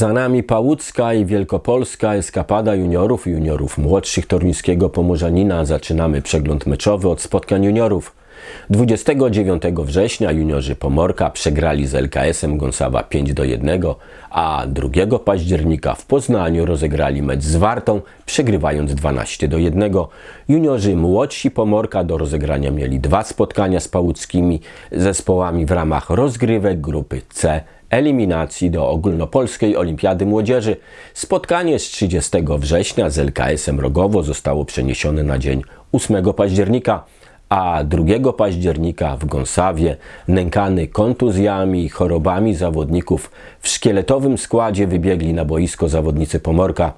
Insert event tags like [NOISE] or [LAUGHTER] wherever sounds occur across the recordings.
Za nami Pałucka i Wielkopolska eskapada juniorów i juniorów młodszych Toruńskiego Pomorzanina. Zaczynamy przegląd meczowy od spotkań juniorów. 29 września juniorzy Pomorka przegrali z LKS-em Gąsawa 5 do 1, a 2 października w Poznaniu rozegrali mecz z Wartą, przegrywając 12 do 1. Juniorzy młodsi Pomorka do rozegrania mieli dwa spotkania z pałuckimi zespołami w ramach rozgrywek grupy C eliminacji do ogólnopolskiej Olimpiady Młodzieży. Spotkanie z 30 września z LKS-em Rogowo zostało przeniesione na dzień 8 października, a 2 października w Gąsawie, nękany kontuzjami i chorobami zawodników, w szkieletowym składzie wybiegli na boisko zawodnicy Pomorka.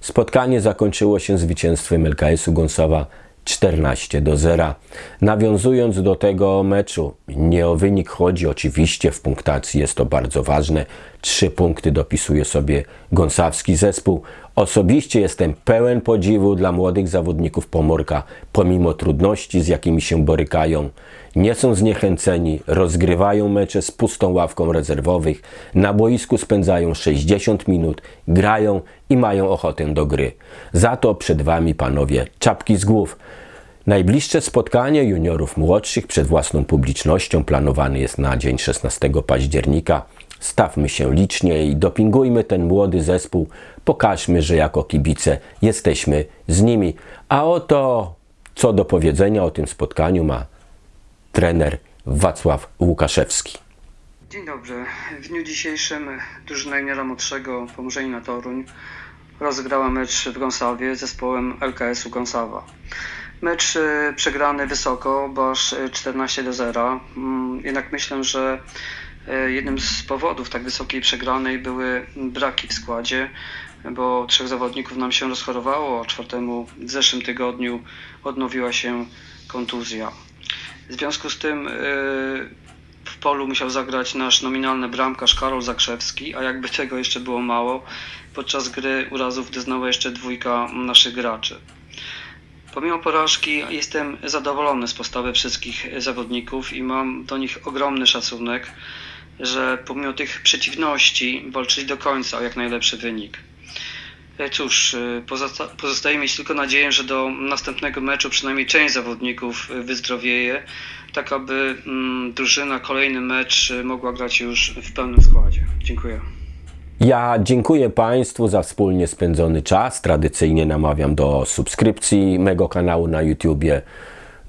Spotkanie zakończyło się zwycięstwem LKS-u Gąsawa 14 do 0. Nawiązując do tego meczu, nie o wynik chodzi, oczywiście w punktacji jest to bardzo ważne. Trzy punkty dopisuje sobie gąsawski zespół. Osobiście jestem pełen podziwu dla młodych zawodników Pomorka, pomimo trudności, z jakimi się borykają. Nie są zniechęceni, rozgrywają mecze z pustą ławką rezerwowych, na boisku spędzają 60 minut, grają i mają ochotę do gry. Za to przed Wami, panowie, czapki z głów. Najbliższe spotkanie juniorów młodszych przed własną publicznością planowane jest na dzień 16 października. Stawmy się licznie i dopingujmy ten młody zespół. Pokażmy, że jako kibice jesteśmy z nimi. A oto co do powiedzenia o tym spotkaniu ma trener Wacław Łukaszewski. Dzień dobry. W dniu dzisiejszym drużyna juniora młodszego Pomorzenina Toruń rozegrała mecz w Gąsawie z zespołem LKS-u Gąsawa. Mecz e, przegrany wysoko, bo aż e, 14 do 0. Mm, Jednak myślę, że jednym z powodów tak wysokiej przegranej były braki w składzie, bo trzech zawodników nam się rozchorowało, a czwartemu w zeszłym tygodniu odnowiła się kontuzja. W związku z tym e, w polu musiał zagrać nasz nominalny bramkarz Karol Zakrzewski, a jakby [LAUGHS] tego jeszcze było mało, podczas gry urazów doznała jeszcze dwójka naszych graczy. Pomimo porażki jestem zadowolony z postawy wszystkich zawodników i mam do nich ogromny szacunek, że pomimo tych przeciwności walczyli do końca o jak najlepszy wynik. E, Cóż, e, pozosta- pozostaje mieć tylko nadzieję, że do następnego meczu przynajmniej część zawodników wyzdrowieje, tak aby mm, drużyna kolejny mecz e, mogła grać już w pełnym składzie. Dziękuję. Ja dziękuję Państwu za wspólnie spędzony czas. Tradycyjnie namawiam do subskrypcji mego kanału na YouTubie.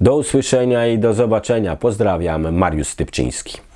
Do usłyszenia i do zobaczenia. Pozdrawiam, Mariusz Stypczyński.